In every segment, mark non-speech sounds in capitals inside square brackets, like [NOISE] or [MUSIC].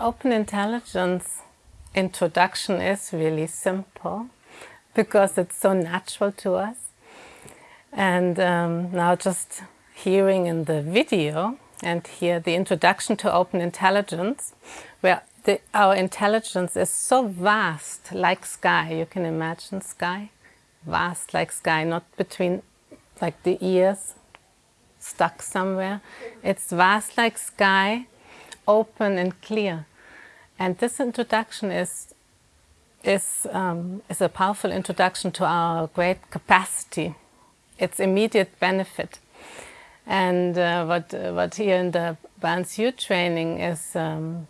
open intelligence introduction is really simple because it's so natural to us. And um, now just hearing in the video and here the introduction to open intelligence, where the, our intelligence is so vast, like sky. You can imagine sky, vast like sky, not between like the ears, stuck somewhere. It's vast like sky, open and clear. And this introduction is, is, um, is a powerful introduction to our great capacity. It's immediate benefit. And uh, what, uh, what here in the Balanced View training is um,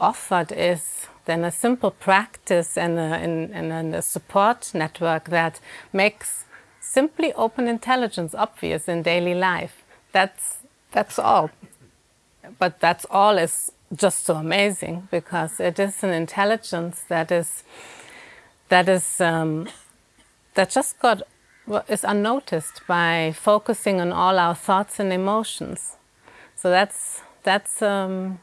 offered is then a simple practice and a, and, and a support network that makes simply open intelligence obvious in daily life. That's, that's all. But that's all is just so amazing because it is an intelligence that is that is um, that just got is unnoticed by focusing on all our thoughts and emotions. So that's that's um,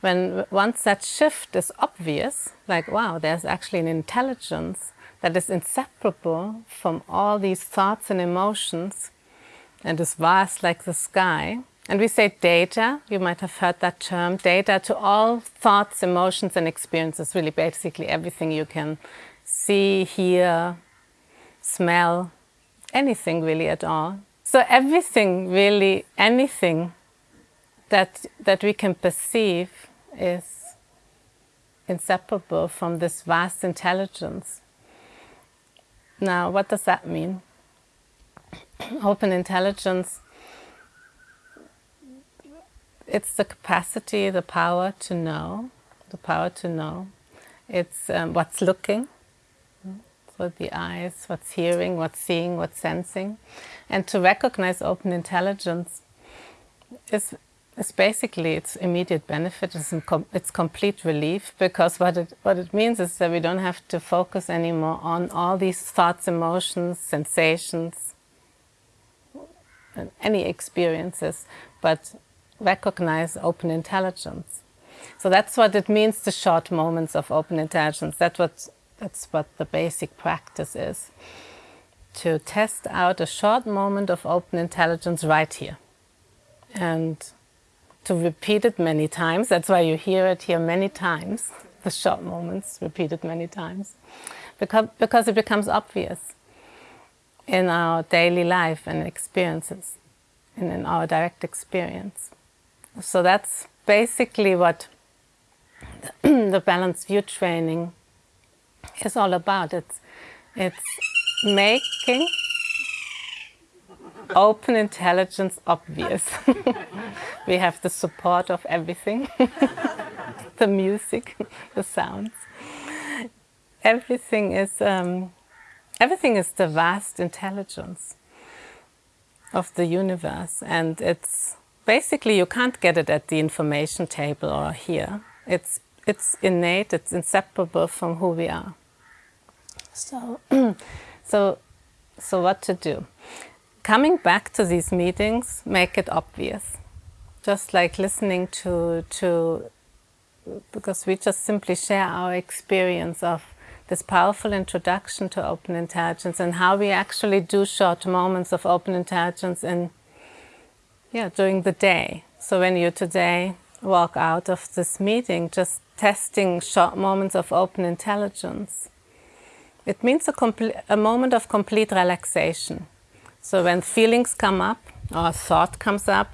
when once that shift is obvious, like wow, there's actually an intelligence that is inseparable from all these thoughts and emotions and is vast like the sky and we say data, you might have heard that term, data to all thoughts, emotions and experiences, really basically everything you can see, hear, smell, anything really at all. So everything really, anything that, that we can perceive is inseparable from this vast intelligence. Now, what does that mean? [CLEARS THROAT] Open intelligence it's the capacity, the power to know, the power to know. It's um, what's looking, so the eyes, what's hearing, what's seeing, what's sensing. And to recognize open intelligence is, is basically its immediate benefit, it's, com it's complete relief, because what it, what it means is that we don't have to focus anymore on all these thoughts, emotions, sensations, any experiences, but recognize open intelligence. So that's what it means, the short moments of open intelligence. That's what, that's what the basic practice is. To test out a short moment of open intelligence right here. And to repeat it many times. That's why you hear it here many times, the short moments repeated many times. Because, because it becomes obvious in our daily life and experiences, and in our direct experience. So that's basically what [CLEARS THROAT] the balanced view training is all about. It's, it's making open intelligence obvious. [LAUGHS] we have the support of everything, [LAUGHS] the music, [LAUGHS] the sounds. Everything is, um, everything is the vast intelligence of the universe and it's basically you can't get it at the information table or here. It's, it's innate, it's inseparable from who we are. So, [CLEARS THROAT] so, so what to do? Coming back to these meetings, make it obvious. Just like listening to, to because we just simply share our experience of this powerful introduction to open intelligence and how we actually do short moments of open intelligence in yeah, during the day. So when you today walk out of this meeting, just testing short moments of open intelligence, it means a, a moment of complete relaxation. So when feelings come up or a thought comes up,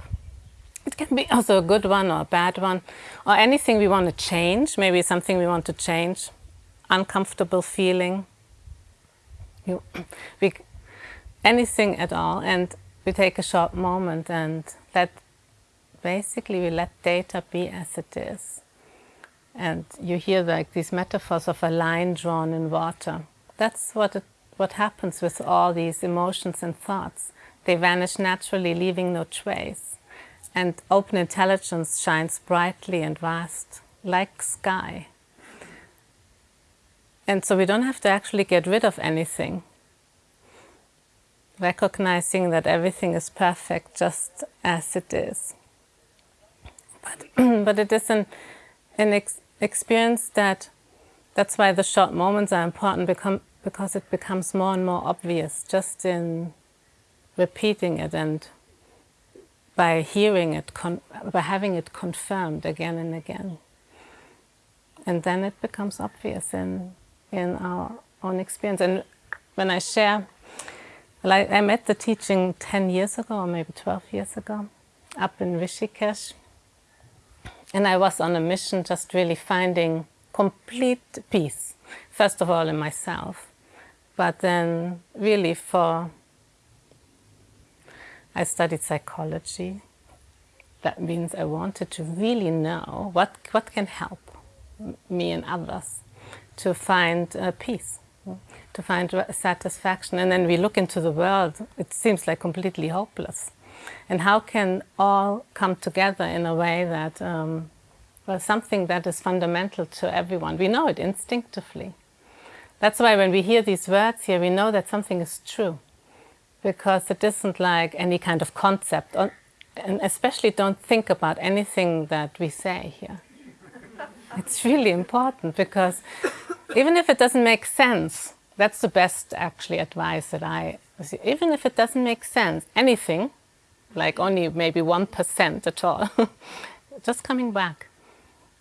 it can be also a good one or a bad one, or anything we want to change, maybe something we want to change, uncomfortable feeling, you, we, anything at all. And we take a short moment and let basically we let data be as it is. And you hear like these metaphors of a line drawn in water. That's what it, what happens with all these emotions and thoughts. They vanish naturally, leaving no trace. And open intelligence shines brightly and vast, like sky. And so we don't have to actually get rid of anything recognizing that everything is perfect just as it is. But, [CLEARS THROAT] but it is an, an experience that that's why the short moments are important become, because it becomes more and more obvious just in repeating it and by hearing it, by having it confirmed again and again. And then it becomes obvious in, in our own experience. And when I share, like I met the teaching 10 years ago, or maybe 12 years ago, up in Rishikesh. And I was on a mission just really finding complete peace, first of all in myself, but then really for, I studied psychology. That means I wanted to really know what, what can help me and others to find uh, peace, to find satisfaction. And then we look into the world, it seems like completely hopeless. And how can all come together in a way that, um, well, something that is fundamental to everyone. We know it instinctively. That's why when we hear these words here, we know that something is true. Because it isn't like any kind of concept. And especially don't think about anything that we say here. It's really important because even if it doesn't make sense, that's the best actually advice that I, even if it doesn't make sense, anything, like only maybe 1% at all, [LAUGHS] just coming back.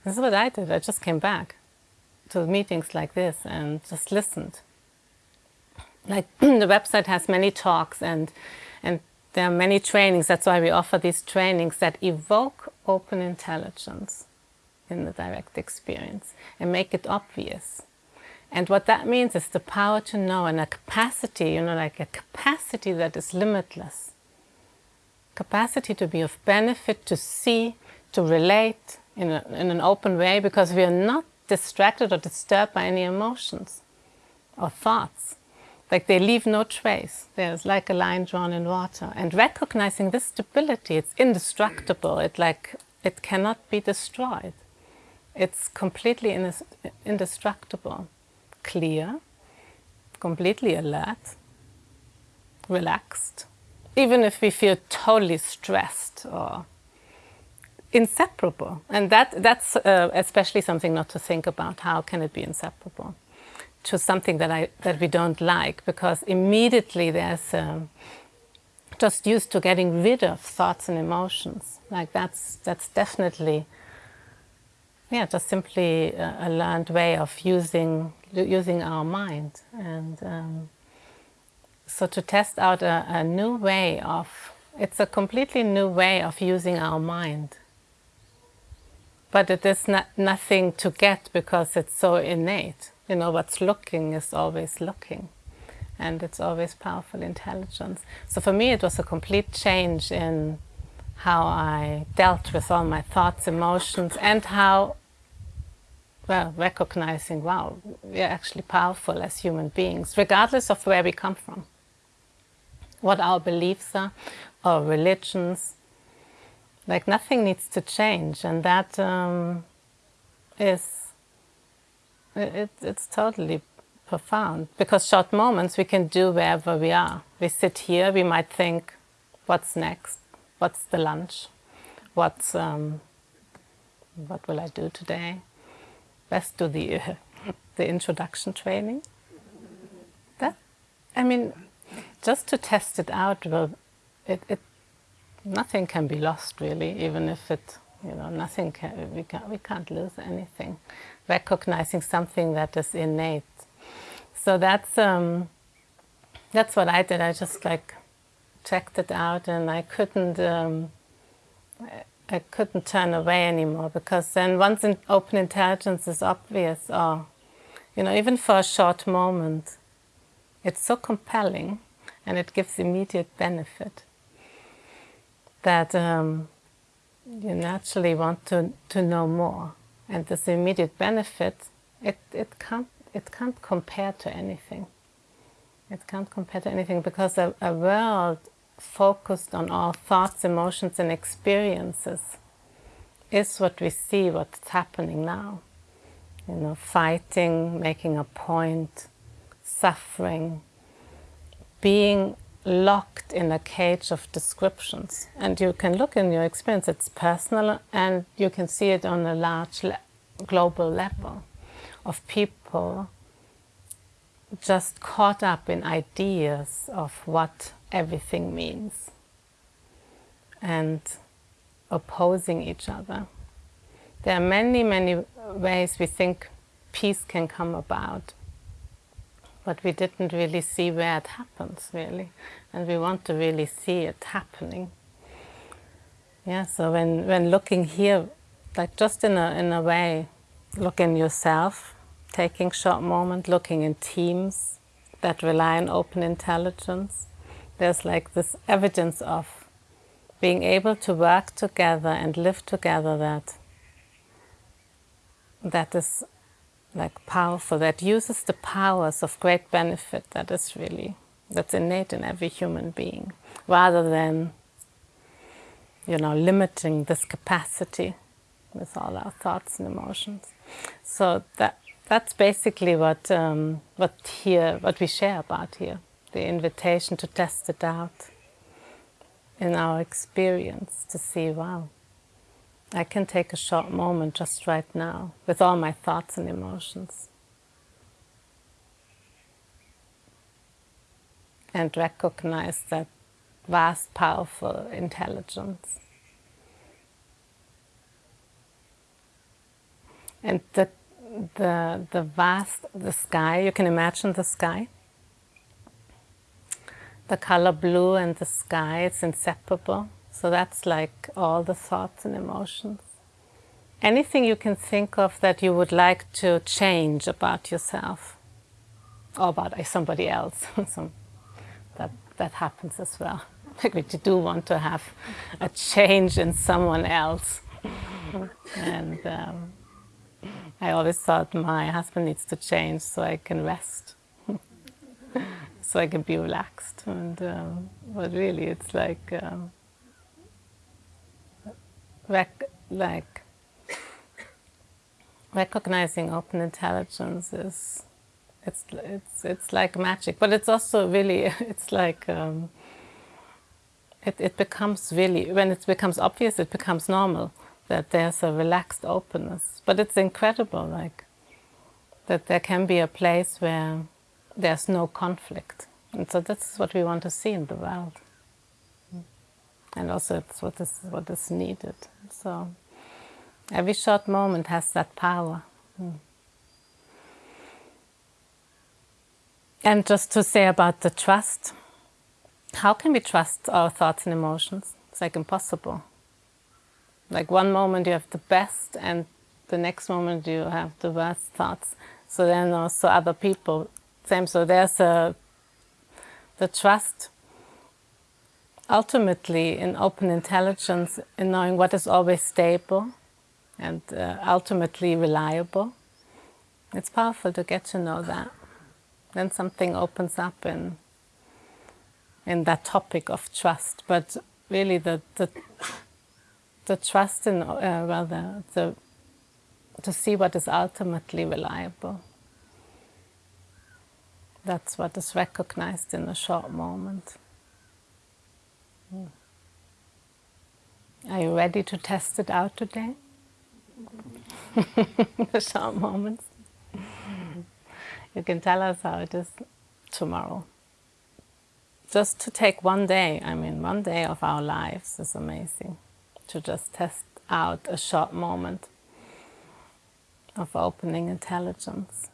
This is what I did, I just came back to meetings like this and just listened. Like [CLEARS THROAT] the website has many talks and, and there are many trainings, that's why we offer these trainings that evoke open intelligence in the direct experience and make it obvious. And what that means is the power to know and a capacity, you know, like a capacity that is limitless. Capacity to be of benefit, to see, to relate in, a, in an open way because we are not distracted or disturbed by any emotions or thoughts. Like they leave no trace. There's like a line drawn in water. And recognizing this stability, it's indestructible. It like, it cannot be destroyed. It's completely indestructible, clear, completely alert, relaxed. Even if we feel totally stressed or inseparable. And that, that's uh, especially something not to think about. How can it be inseparable to something that, I, that we don't like? Because immediately there's um, just used to getting rid of thoughts and emotions. Like that's, that's definitely yeah, just simply a, a learned way of using using our mind, and um, so to test out a, a, new way of it's a completely new way of using our mind. But it is not nothing to get because it's so innate. You know, what's looking is always looking, and it's always powerful intelligence. So for me, it was a complete change in how I dealt with all my thoughts, emotions, and how well, recognizing, wow, we're actually powerful as human beings, regardless of where we come from, what our beliefs are, our religions, like nothing needs to change. And that um, is, it, it's totally profound because short moments we can do wherever we are. We sit here, we might think, what's next? What's the lunch? What's, um, what will I do today? Let's do the, uh, the introduction training. That, I mean, just to test it out, well, it, it, nothing can be lost really, even if it, you know, nothing can, we, can, we can't lose anything. Recognizing something that is innate. So that's, um, that's what I did. I just like checked it out and I couldn't, um, I couldn't turn away anymore because then once in open intelligence is obvious, or, you know, even for a short moment, it's so compelling and it gives immediate benefit that um, you naturally want to, to know more. And this immediate benefit, it, it, can't, it can't compare to anything. It can't compare to anything because a, a world focused on our thoughts, emotions and experiences is what we see, what's happening now. You know, fighting, making a point, suffering, being locked in a cage of descriptions. And you can look in your experience, it's personal and you can see it on a large global level of people just caught up in ideas of what everything means and opposing each other. There are many, many ways we think peace can come about, but we didn't really see where it happens, really. And we want to really see it happening. Yeah, so when, when looking here, like just in a, in a way, look in yourself, taking short moment, looking in teams that rely on open intelligence. There's like this evidence of being able to work together and live together that that is like powerful, that uses the powers of great benefit that is really, that's innate in every human being, rather than, you know, limiting this capacity with all our thoughts and emotions. So that that's basically what um, what here what we share about here, the invitation to test it out in our experience to see, wow, I can take a short moment just right now with all my thoughts and emotions. And recognize that vast, powerful intelligence. And the, the, the vast, the sky, you can imagine the sky the color blue and the sky, it's inseparable. So that's like all the thoughts and emotions. Anything you can think of that you would like to change about yourself or about somebody else. [LAUGHS] so that, that happens as well. [LAUGHS] Like we do want to have a change in someone else. and um, I always thought my husband needs to change so I can rest [LAUGHS] so I can be relaxed. And um, but really, it's like um, rec like recognizing open intelligence is it's it's it's like magic, but it's also really [LAUGHS] it's like. Um, it, it becomes really, when it becomes obvious, it becomes normal that there's a relaxed openness. But it's incredible, like, that there can be a place where there's no conflict. And so that's what we want to see in the world. And also it's what is, what is needed. So every short moment has that power. Hmm. And just to say about the trust, how can we trust our thoughts and emotions? It's like impossible. Like one moment you have the best and the next moment you have the worst thoughts. So then also other people same. So there's a, the trust ultimately in open intelligence, in knowing what is always stable and uh, ultimately reliable. It's powerful to get to know that. Then something opens up in, in that topic of trust. But really the, the, the trust in, uh, rather, the, to see what is ultimately reliable. That's what is recognized in a short moment. Are you ready to test it out today? [LAUGHS] the short moments. You can tell us how it is tomorrow. Just to take one day, I mean, one day of our lives is amazing. To just test out a short moment of opening intelligence.